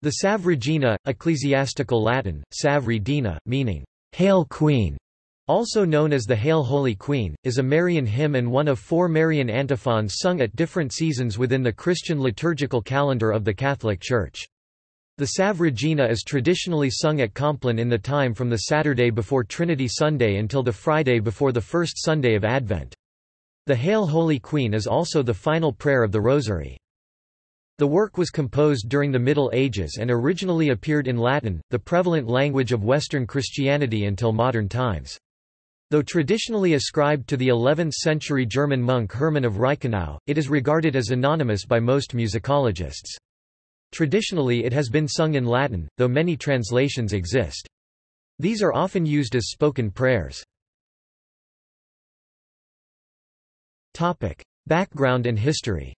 The Salve Regina, ecclesiastical Latin, Regina, meaning, Hail Queen, also known as the Hail Holy Queen, is a Marian hymn and one of four Marian antiphons sung at different seasons within the Christian liturgical calendar of the Catholic Church. The Salve Regina is traditionally sung at Compline in the time from the Saturday before Trinity Sunday until the Friday before the first Sunday of Advent. The Hail Holy Queen is also the final prayer of the Rosary. The work was composed during the Middle Ages and originally appeared in Latin, the prevalent language of Western Christianity until modern times. Though traditionally ascribed to the 11th-century German monk Hermann of Reichenau, it is regarded as anonymous by most musicologists. Traditionally it has been sung in Latin, though many translations exist. These are often used as spoken prayers. Background and history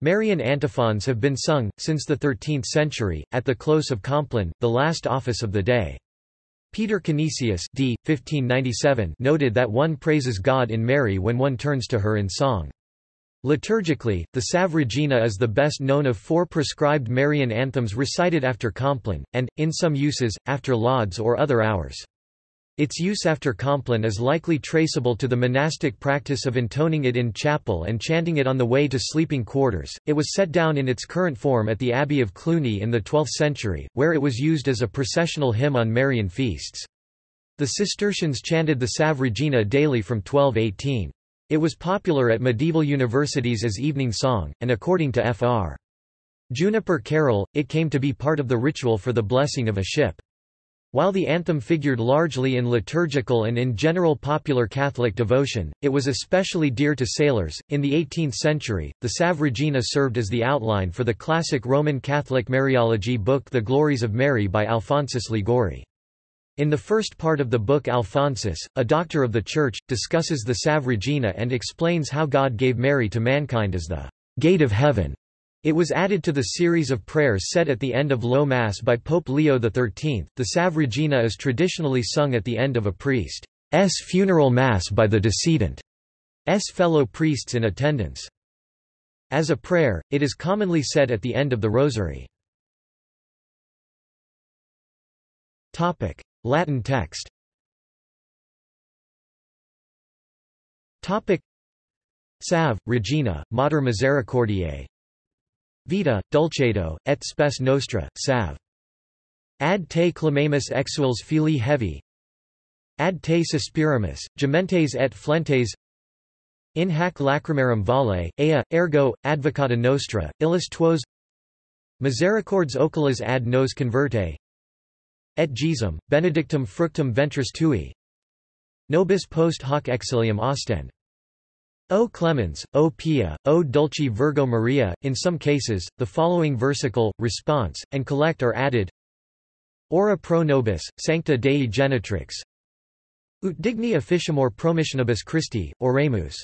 Marian antiphons have been sung, since the 13th century, at the close of Compline, the last office of the day. Peter Canisius d. 1597 noted that one praises God in Mary when one turns to her in song. Liturgically, the Salve Regina is the best known of four prescribed Marian anthems recited after Compline, and, in some uses, after lauds or other hours. Its use after Compline is likely traceable to the monastic practice of intoning it in chapel and chanting it on the way to sleeping quarters. It was set down in its current form at the Abbey of Cluny in the 12th century, where it was used as a processional hymn on Marian feasts. The Cistercians chanted the Salve Regina daily from 1218. It was popular at medieval universities as evening song, and according to Fr. Juniper Carol, it came to be part of the ritual for the blessing of a ship. While the anthem figured largely in liturgical and in general popular Catholic devotion, it was especially dear to sailors. In the 18th century, the Salve Regina served as the outline for the classic Roman Catholic Mariology book The Glories of Mary by Alphonsus Liguori. In the first part of the book Alphonsus, a doctor of the Church, discusses the Salve Regina and explains how God gave Mary to mankind as the gate of heaven. It was added to the series of prayers set at the end of Low Mass by Pope Leo XIII. The Salve Regina is traditionally sung at the end of a priest's funeral mass by the decedent's fellow priests in attendance. As a prayer, it is commonly said at the end of the Rosary. Latin text Salve, Regina, Mater Misericordiae Vita, Dulcedo, et spes nostra, salve. Ad te clamamus exules filii Hevae. Ad te suspiramus, gementes et flentes. In hac lacrimarum vale, ea, ergo, advocata nostra, illis tuos. Misericords oculas ad nos converte. Et Jesum, benedictum fructum ventris tui. Nobis post hoc exilium ostend. O clemens, O pia, O dulci Virgo Maria. In some cases, the following versicle, response, and collect are added. Ora pro nobis, sancta Dei genitrix. Ut digni officiamur promissionibus Christi, oremus.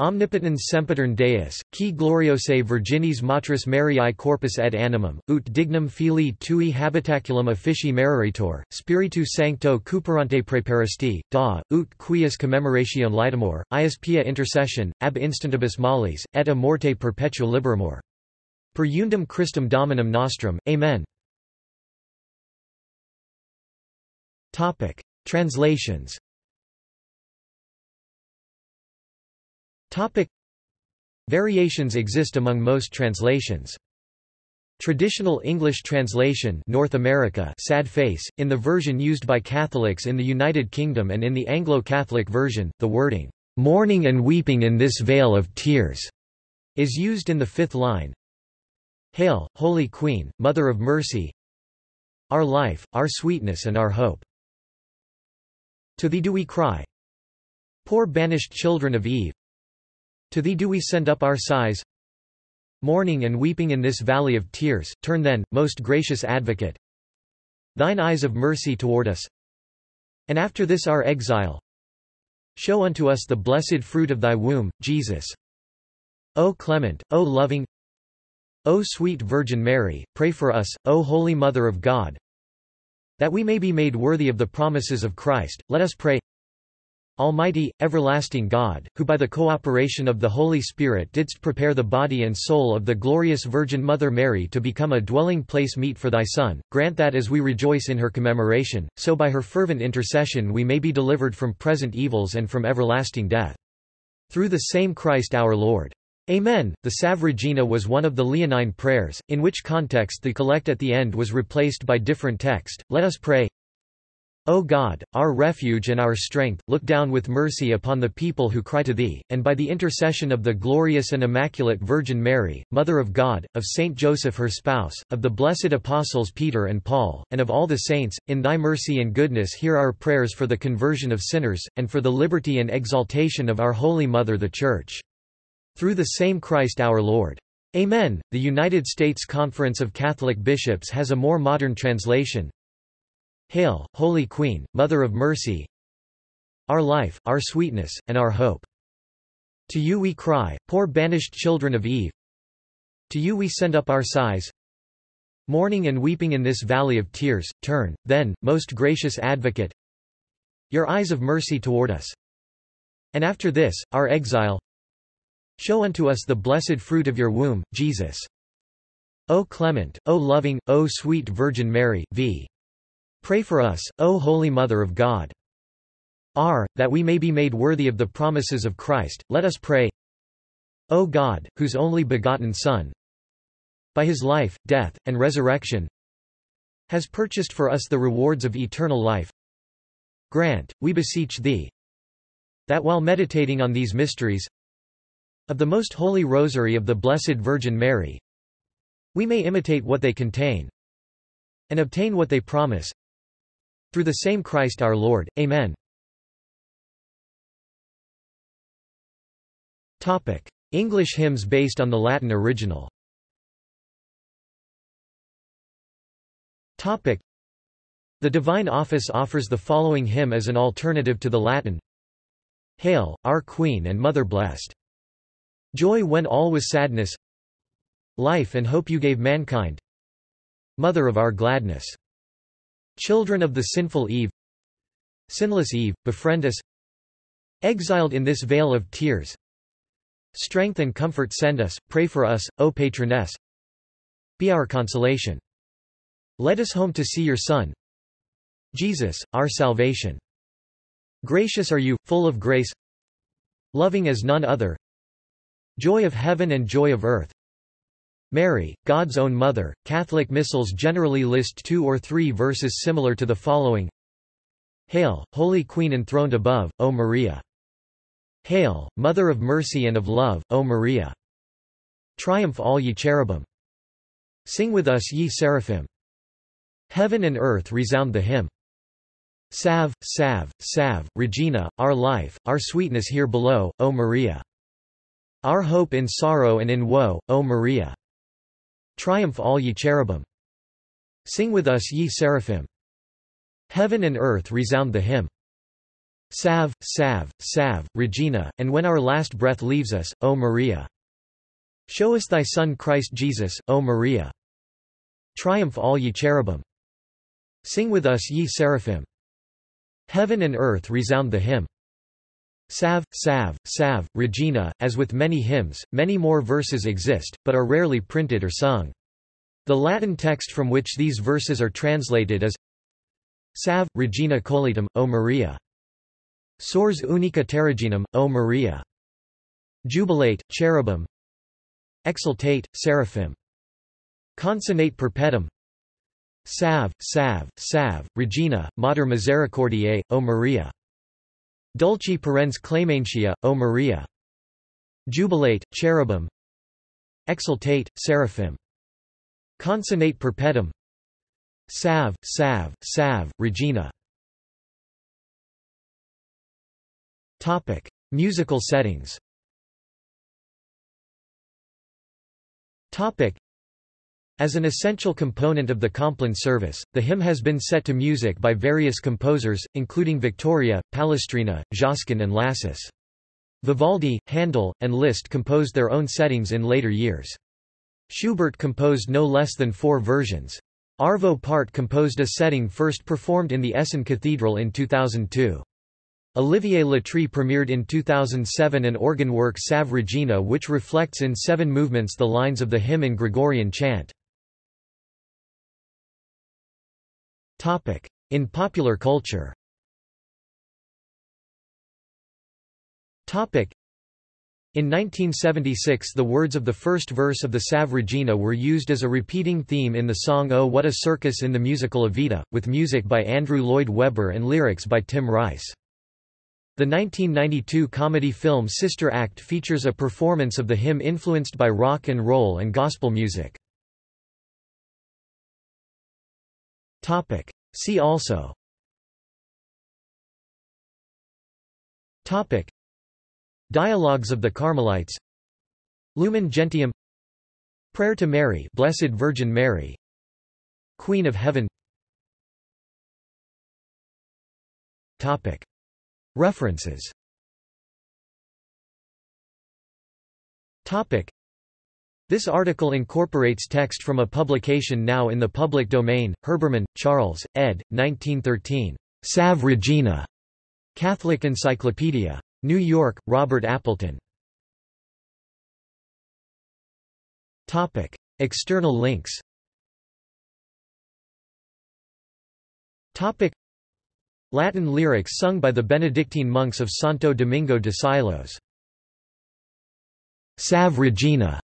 Omnipotens sempitern Deus, qui gloriose Virginis Matris Mariae corpus et animum, ut dignum filii tui habitaculum officii meraritor, Spiritu Sancto cuperante preparasti, da, ut quius commemoratione litemur, ius pia intercession, ab instantibus malis, et a morte perpetua liberamur. Per undum Christum Dominum nostrum, Amen. Translations Topic. Variations exist among most translations. Traditional English translation North America sad face, in the version used by Catholics in the United Kingdom and in the Anglo-Catholic version, the wording, "'mourning and weeping in this vale of tears' is used in the fifth line. Hail, Holy Queen, Mother of Mercy Our life, our sweetness and our hope. To thee do we cry. Poor banished children of Eve, to thee do we send up our sighs Mourning and weeping in this valley of tears, turn then, most gracious advocate, thine eyes of mercy toward us. And after this our exile, show unto us the blessed fruit of thy womb, Jesus. O clement, O loving, O sweet Virgin Mary, pray for us, O Holy Mother of God, that we may be made worthy of the promises of Christ, let us pray. Almighty, everlasting God, who by the cooperation of the Holy Spirit didst prepare the body and soul of the glorious Virgin Mother Mary to become a dwelling place meet for thy Son, grant that as we rejoice in her commemoration, so by her fervent intercession we may be delivered from present evils and from everlasting death. Through the same Christ our Lord. Amen. The Salve Regina was one of the Leonine prayers, in which context the collect at the end was replaced by different text. Let us pray. O God, our refuge and our strength, look down with mercy upon the people who cry to Thee, and by the intercession of the glorious and immaculate Virgin Mary, Mother of God, of Saint Joseph her spouse, of the blessed apostles Peter and Paul, and of all the saints, in Thy mercy and goodness hear our prayers for the conversion of sinners, and for the liberty and exaltation of our Holy Mother the Church. Through the same Christ our Lord. Amen. The United States Conference of Catholic Bishops has a more modern translation, Hail, Holy Queen, Mother of Mercy, our life, our sweetness, and our hope. To you we cry, poor banished children of Eve. To you we send up our sighs. Mourning and weeping in this valley of tears, turn, then, most gracious Advocate, your eyes of mercy toward us. And after this, our exile, show unto us the blessed fruit of your womb, Jesus. O clement, O loving, O sweet Virgin Mary, v. Pray for us, O Holy Mother of God. R. That we may be made worthy of the promises of Christ, let us pray. O God, whose only begotten Son, by his life, death, and resurrection, has purchased for us the rewards of eternal life, grant, we beseech thee, that while meditating on these mysteries of the most holy rosary of the Blessed Virgin Mary, we may imitate what they contain and obtain what they promise, through the same Christ our Lord. Amen. English hymns based on the Latin original. The Divine Office offers the following hymn as an alternative to the Latin. Hail, our Queen and Mother blessed. Joy when all was sadness. Life and hope you gave mankind. Mother of our gladness Children of the sinful Eve. Sinless Eve, befriend us. Exiled in this vale of tears. Strength and comfort send us, pray for us, O patroness. Be our consolation. Let us home to see your Son. Jesus, our salvation. Gracious are you, full of grace. Loving as none other. Joy of heaven and joy of earth Mary, God's own mother. Catholic missals generally list two or three verses similar to the following Hail, Holy Queen enthroned above, O Maria! Hail, Mother of mercy and of love, O Maria! Triumph all ye cherubim! Sing with us ye seraphim! Heaven and earth resound the hymn. Salve, salve, salve, Regina, our life, our sweetness here below, O Maria! Our hope in sorrow and in woe, O Maria! Triumph all ye cherubim! Sing with us ye seraphim! Heaven and earth resound the hymn. Salve, salve, salve, Regina, and when our last breath leaves us, O Maria! Show us thy Son Christ Jesus, O Maria! Triumph all ye cherubim! Sing with us ye seraphim! Heaven and earth resound the hymn. Salve, salve, salve, Regina, as with many hymns, many more verses exist, but are rarely printed or sung. The Latin text from which these verses are translated is Salve, Regina Coelitum, O Maria. Sors unica terraginum, O Maria. Jubilate, cherubim. Exultate, seraphim. Consonate perpetuum. Salve, salve, salve, Regina, Mater Misericordiae, O Maria. Dulci parens claimantia, O Maria. Jubilate, cherubim. Exultate, seraphim. Consonate perpetuum. Salve, salve, salve, Regina. Topic: Musical settings. Topic: as an essential component of the Compline service, the hymn has been set to music by various composers, including Victoria, Palestrina, Josquin and Lassus. Vivaldi, Handel, and Liszt composed their own settings in later years. Schubert composed no less than four versions. Arvo Pärt composed a setting first performed in the Essen Cathedral in 2002. Olivier Latry premiered in 2007 an organ work Salve Regina which reflects in seven movements the lines of the hymn in Gregorian chant. In popular culture in 1976 the words of the first verse of the Salve Regina were used as a repeating theme in the song Oh What a Circus in the musical Evita, with music by Andrew Lloyd Webber and lyrics by Tim Rice. The 1992 comedy film Sister Act features a performance of the hymn influenced by rock and roll and gospel music. See also. Topic. Dialogues of the Carmelites. Lumen Gentium. Prayer to Mary Blessed Virgin Mary. Queen of Heaven. Topic. References. Topic This article incorporates text from a publication now in the public domain Herbermann, Charles, ed. 1913. Salve Regina. Catholic Encyclopedia. New York, Robert Appleton. Topic. External links Topic. Latin lyrics sung by the Benedictine monks of Santo Domingo de Silos. Salve Regina.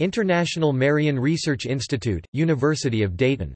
International Marian Research Institute, University of Dayton